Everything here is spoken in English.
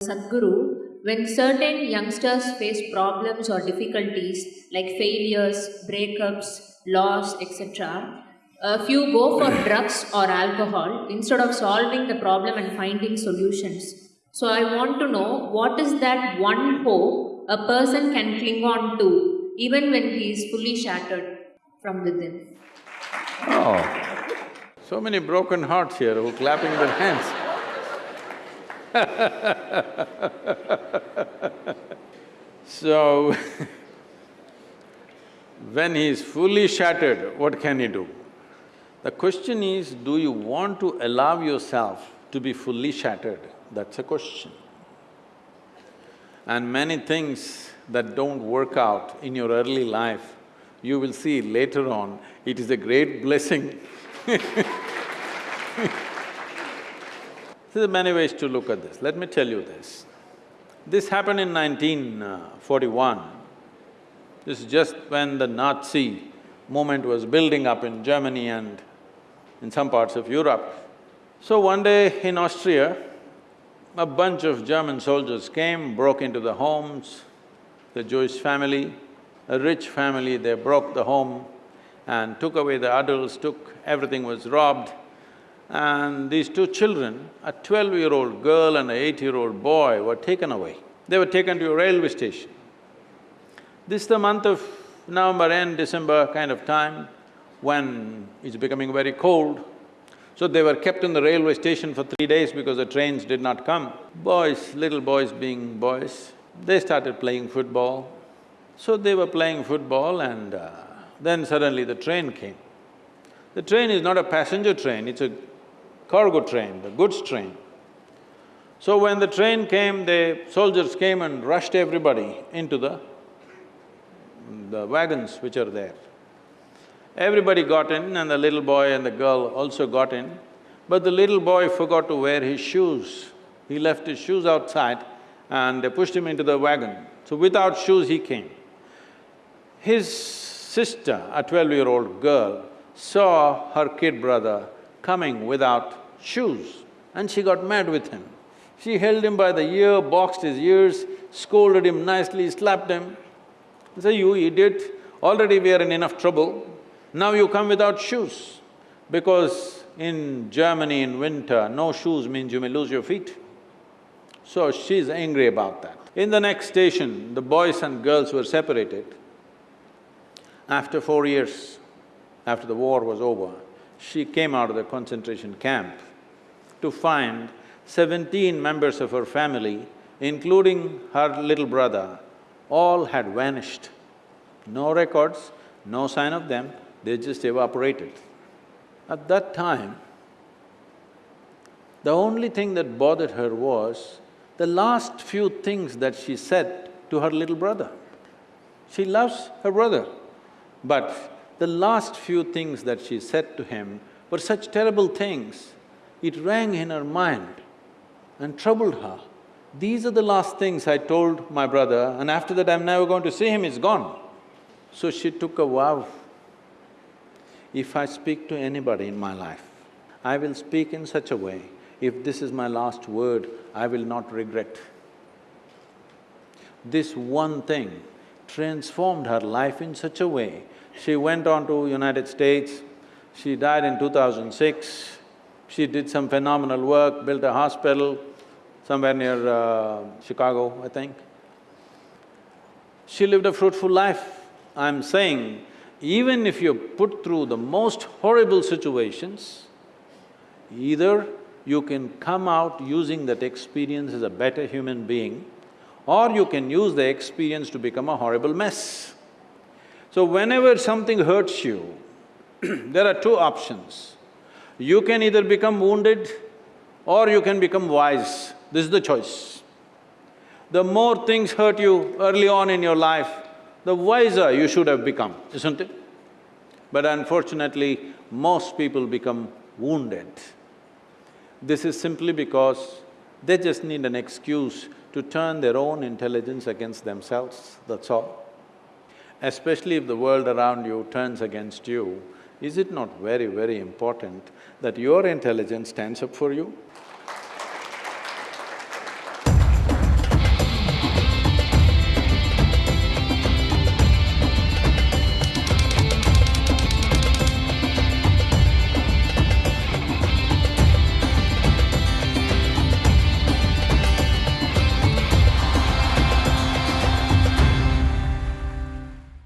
Sadhguru, when certain youngsters face problems or difficulties like failures, breakups, loss, etc., a few go for drugs or alcohol instead of solving the problem and finding solutions. So, I want to know what is that one hope a person can cling on to even when he is fully shattered from within? Oh, so many broken hearts here who are clapping their hands. So, when he is fully shattered, what can he do? The question is, do you want to allow yourself to be fully shattered? That's a question. And many things that don't work out in your early life, you will see later on, it is a great blessing There are many ways to look at this. Let me tell you this. This happened in 1941. This is just when the Nazi movement was building up in Germany and in some parts of Europe. So one day in Austria, a bunch of German soldiers came, broke into the homes, the Jewish family, a rich family, they broke the home and took away the adults, took… everything was robbed. And these two children, a twelve-year-old girl and an eight-year-old boy were taken away. They were taken to a railway station. This is the month of November end, December kind of time, when it's becoming very cold. So they were kept in the railway station for three days because the trains did not come. Boys, little boys being boys, they started playing football. So they were playing football and uh, then suddenly the train came. The train is not a passenger train, it's a cargo train, the goods train. So when the train came, the soldiers came and rushed everybody into the… the wagons which are there. Everybody got in and the little boy and the girl also got in, but the little boy forgot to wear his shoes. He left his shoes outside and they pushed him into the wagon. So without shoes he came. His sister, a twelve-year-old girl, saw her kid brother coming without shoes and she got mad with him. She held him by the ear, boxed his ears, scolded him nicely, slapped him. Say, you idiot, already we are in enough trouble, now you come without shoes. Because in Germany in winter, no shoes means you may lose your feet. So she's angry about that. In the next station, the boys and girls were separated. After four years, after the war was over, she came out of the concentration camp to find seventeen members of her family, including her little brother, all had vanished. No records, no sign of them, they just evaporated. At that time, the only thing that bothered her was the last few things that she said to her little brother. She loves her brother, but the last few things that she said to him were such terrible things, it rang in her mind and troubled her. These are the last things I told my brother and after that I'm never going to see him, he's gone. So she took a vow, if I speak to anybody in my life, I will speak in such a way, if this is my last word, I will not regret. This one thing transformed her life in such a way she went on to United States, she died in 2006. She did some phenomenal work, built a hospital somewhere near uh, Chicago, I think. She lived a fruitful life. I'm saying, even if you're put through the most horrible situations, either you can come out using that experience as a better human being, or you can use the experience to become a horrible mess. So whenever something hurts you, there are two options. You can either become wounded or you can become wise. This is the choice. The more things hurt you early on in your life, the wiser you should have become, isn't it? But unfortunately, most people become wounded. This is simply because they just need an excuse to turn their own intelligence against themselves, that's all especially if the world around you turns against you, is it not very, very important that your intelligence stands up for you?